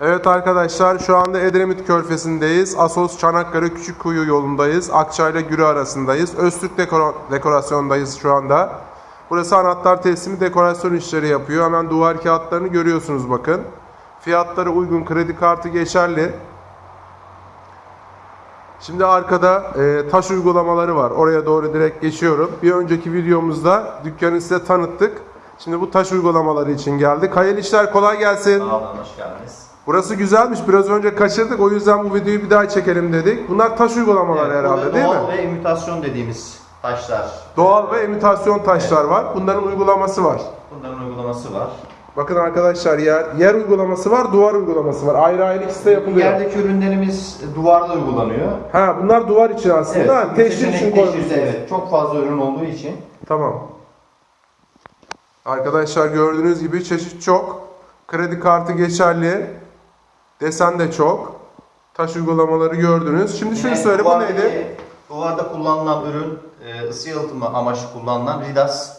Evet arkadaşlar şu anda Edremit Körfezi'ndeyiz. Asos Çanakkale Küçükkuyu yolundayız. Akçay ile Gürü arasındayız. Öztürk dekora- dekorasyondayız şu anda. Burası anahtar teslimi dekorasyon işleri yapıyor. Hemen duvar kağıtlarını görüyorsunuz bakın. Fiyatları uygun, kredi kartı geçerli. Şimdi arkada e, taş uygulamaları var. Oraya doğru direkt geçiyorum. Bir önceki videomuzda dükkanı size tanıttık. Şimdi bu taş uygulamaları için geldik. Hayırlı işler kolay gelsin. Sağ olun, hoş geldiniz. Burası güzelmiş. Biraz önce kaçırdık. O yüzden bu videoyu bir daha çekelim dedik. Bunlar taş uygulamaları Evet, herhalde değil doğal mi? ve imitasyon dediğimiz taşlar. Doğal ve imitasyon taşlar var. Bunların uygulaması var. Bunların uygulaması var. Bakın arkadaşlar yer yer uygulaması var, duvar uygulaması var. Ayrı ayrı ikisi de yapılıyor. Yerdeki ürünlerimiz duvarda uygulanıyor. Ha bunlar duvar için aslında. ha, teşhir için koymuşsunuz. teşhirde, Evet, çok fazla ürün olduğu için. Tamam. Arkadaşlar gördüğünüz gibi çeşit çok. Kredi kartı geçerli. Desen de çok. Taş uygulamaları gördünüz. Şimdi şunu Yine söyle bu neydi? Duvarda kullanılan ürün e, ısı yalıtımı amaçlı kullanılan Ridas.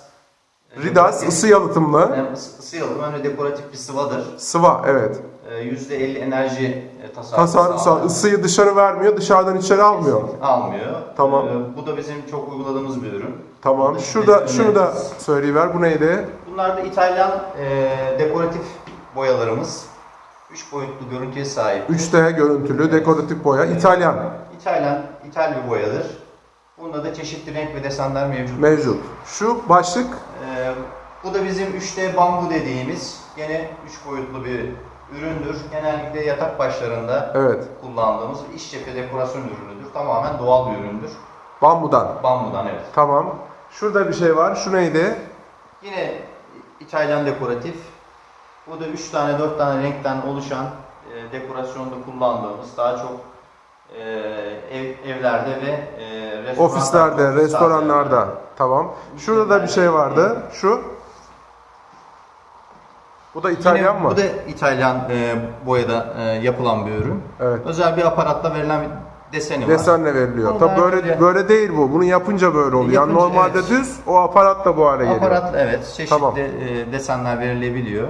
E, Ridas dekoratif- ısı yalıtımlı. Hem ısı, ısı yalıtımı hem de dekoratif bir sıvadır. Sıva evet. E, %50 enerji e, tasarrufu Tasarruf sağlar. sağ- ısıyı dışarı vermiyor, dışarıdan içeri almıyor. Almıyor. Tamam. E, bu da bizim çok uyguladığımız bir ürün. Tamam. Şurada şunu da söyleyiver. Bu neydi? Bunlar da İtalyan e, dekoratif boyalarımız. 3 boyutlu görüntüye sahip. 3D görüntülü dekoratif boya. İtalyan İtalyan, İtal bir boyadır. Bunda da çeşitli renk ve desenler mevcut. mevcut. Şu başlık E, bu da bizim 3D bambu dediğimiz gene 3 boyutlu bir üründür. Genellikle yatak başlarında evet. kullandığımız iş cephe dekorasyon ürünüdür. Tamamen doğal bir üründür. Bambudan. Bambudan evet. Tamam. Şurada bir şey var. Şu neydi? Yine İtalyan dekoratif. Bu da 3 tane 4 tane renkten oluşan e, dekorasyonda kullandığımız daha çok e, ev, evlerde ve e, restoranlarda, Ofislerde, ofis restoranlarda. Tamam. Şurada da bir şey vardı. Şu. Bu da İtalyan Yine mı? Bu da İtalyan e, boyada e, yapılan bir ürün. Evet. Özel bir aparatla verilen bir deseni var. Desenle veriliyor. Bunu Tabii böyle önce- böyle değil bu. Bunu yapınca böyle oluyor. Yani Yapınca, normalde evet. düz, o aparat da bu hale geliyor. Aparatla evet çeşitli Tamam. e, desenler verilebiliyor.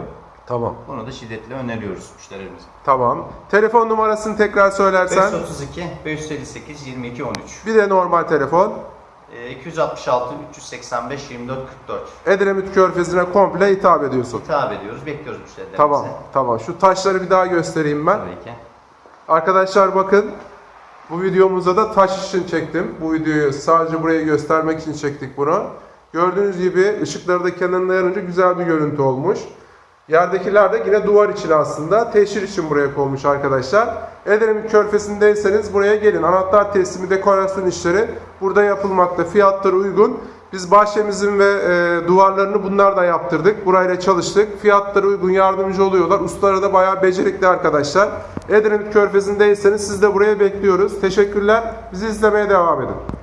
Tamam. Bunu da şiddetle öneriyoruz müşterilerimize. Tamam. Telefon numarasını tekrar söylersen. 532 558 22 13 Bir de normal telefon. e, 266 385 24 44 Edremit Körfezi'ne komple hitap ediyorsun. hitap ediyoruz. Bekliyoruz müşterilerimizi. Tamam, tamam. Şu taşları bir daha göstereyim ben. Tabii ki. Arkadaşlar bakın. Bu videomuzda da taş için çektim. Bu videoyu sadece buraya göstermek için çektik bunu. Gördüğünüz gibi ışıkları da kenarına yarınca güzel bir görüntü olmuş. Yerdekiler de yine duvar için aslında. Teşhir için buraya konmuş arkadaşlar. Edremit Körfezi'ndeyseniz buraya gelin. Anahtar teslimi, dekorasyon işleri burada yapılmakta. Fiyatları uygun. Biz bahçemizin ve e, duvarlarını bunlar da yaptırdık. Burayla çalıştık. Fiyatları uygun yardımcı oluyorlar. Ustaları da bayağı becerikli arkadaşlar. Edremit Körfezi'ndeyseniz siz de buraya bekliyoruz. Teşekkürler. Bizi izlemeye devam edin.